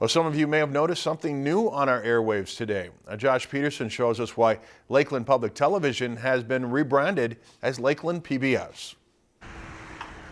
Well, some of you may have noticed something new on our airwaves today. Uh, Josh Peterson shows us why Lakeland Public Television has been rebranded as Lakeland PBS.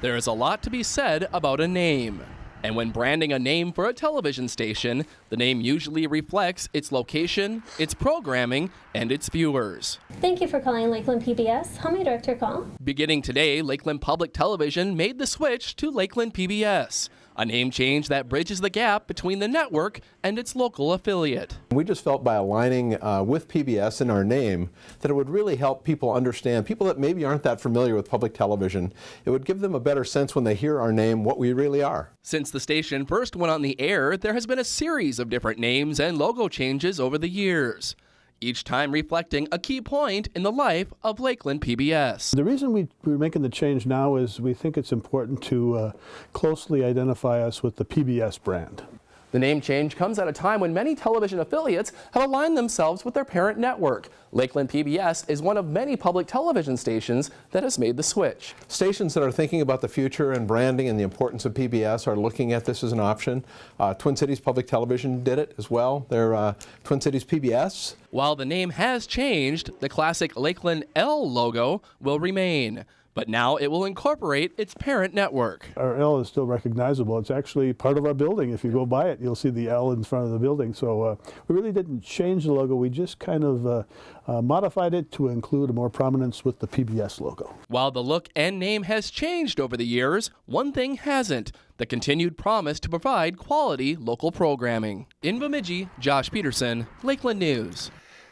There is a lot to be said about a name. And when branding a name for a television station, the name usually reflects its location, its programming, and its viewers. Thank you for calling Lakeland PBS. How may I direct your call? Beginning today, Lakeland Public Television made the switch to Lakeland PBS, a name change that bridges the gap between the network and its local affiliate. We just felt by aligning uh, with PBS in our name that it would really help people understand, people that maybe aren't that familiar with public television, it would give them a better sense when they hear our name what we really are. Since the station first went on the air, there has been a series of different names and logo changes over the years each time reflecting a key point in the life of Lakeland PBS. The reason we, we're making the change now is we think it's important to uh, closely identify us with the PBS brand. The name change comes at a time when many television affiliates have aligned themselves with their parent network. Lakeland PBS is one of many public television stations that has made the switch. Stations that are thinking about the future and branding and the importance of PBS are looking at this as an option. Uh, Twin Cities Public Television did it as well. They're uh, Twin Cities PBS. While the name has changed, the classic Lakeland L logo will remain but now it will incorporate its parent network. Our L is still recognizable. It's actually part of our building. If you go by it, you'll see the L in front of the building. So uh, we really didn't change the logo. We just kind of uh, uh, modified it to include more prominence with the PBS logo. While the look and name has changed over the years, one thing hasn't the continued promise to provide quality local programming. In Bemidji, Josh Peterson, Lakeland News.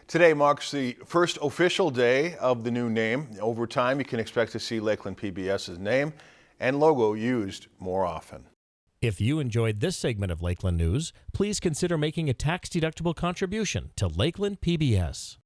Today marks the first official day of the new name. Over time, you can expect to see Lakeland PBS's name and logo used more often. If you enjoyed this segment of Lakeland News, please consider making a tax-deductible contribution to Lakeland PBS.